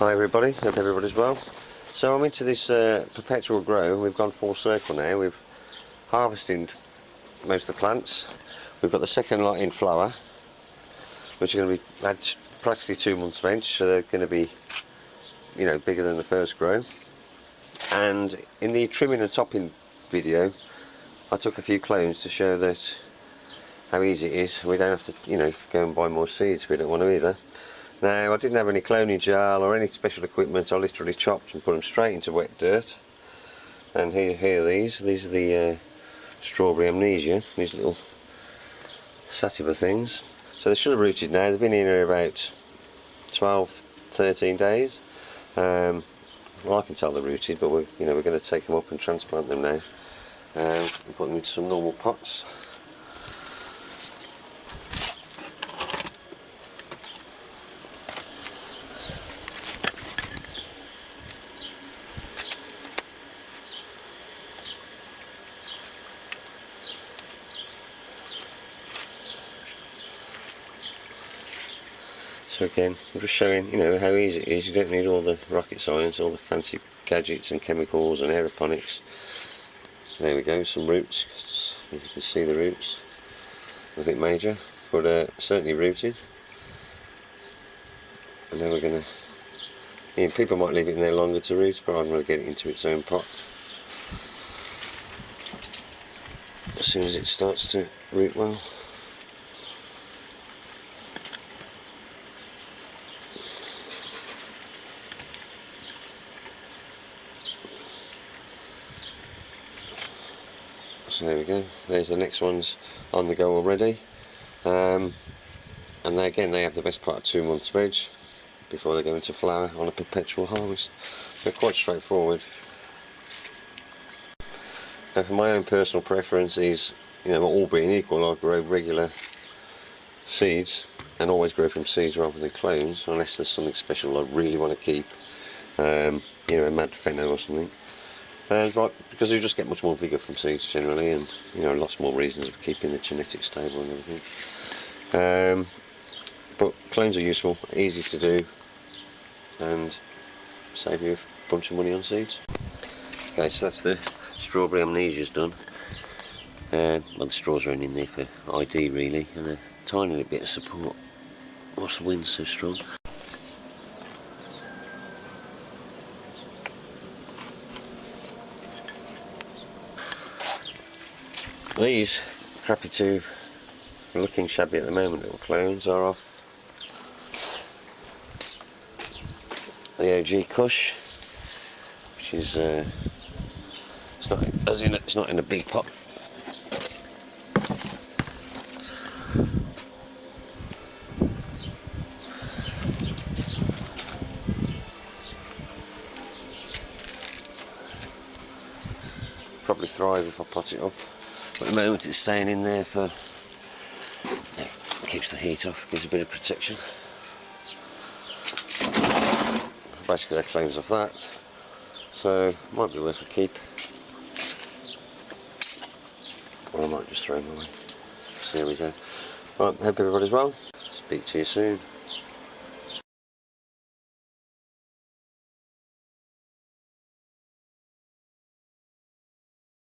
Hi everybody, hope everybody's well. So I'm into this uh, perpetual grow, we've gone full circle now, we've harvested most of the plants. We've got the second lot in flower, which are going to be practically two months veg, so they're going to be, you know, bigger than the first grow. And in the trimming and topping video, I took a few clones to show that how easy it is. We don't have to, you know, go and buy more seeds. We don't want to either. Now I didn't have any cloning gel or any special equipment, I literally chopped and put them straight into wet dirt. And here, here are these, these are the uh, strawberry amnesia, these little sativa things. So they should have rooted now, they've been in here about 12, 13 days. Um, well I can tell they're rooted, but we're, you know, we're going to take them up and transplant them now. Um, and put them into some normal pots. So again, I'm just showing, you know, how easy it is. You don't need all the rocket science, all the fancy gadgets and chemicals and aeroponics. There we go, some roots. You can see the roots. Nothing major, but uh, certainly rooted. And then we're going to... Yeah, people might leave it in there longer to root, but I'm going to get it into its own pot. As soon as it starts to root well. So there we go. There's the next ones on the go already. Um, and they, again they have the best part of two months veg before they go into flower on a perpetual harvest. They're quite straightforward. Now for my own personal preference is you know all being equal I grow regular seeds and always grow from seeds rather than clones unless there's something special I really want to keep um, you know a mad pheno or something uh, because you just get much more vigour from seeds generally and you know lots more reasons of keeping the genetics stable and everything. Um, but clones are useful, easy to do and save you a bunch of money on seeds. Okay, so that's the strawberry amnesia's done. Um, well the straws are only in there for ID really and a tiny little bit of support. What's the wind so strong? These crappy two looking shabby at the moment little clones are off. The OG Kush which is uh, it's not as in it's not in a big pot. Probably thrive if I pot it up at the moment it's staying in there for keeps the heat off, gives a bit of protection. Basically that cleans off that. So might be worth a keep. Or I might just throw them away. So here we go. Right, hope everybody's well. Speak to you soon.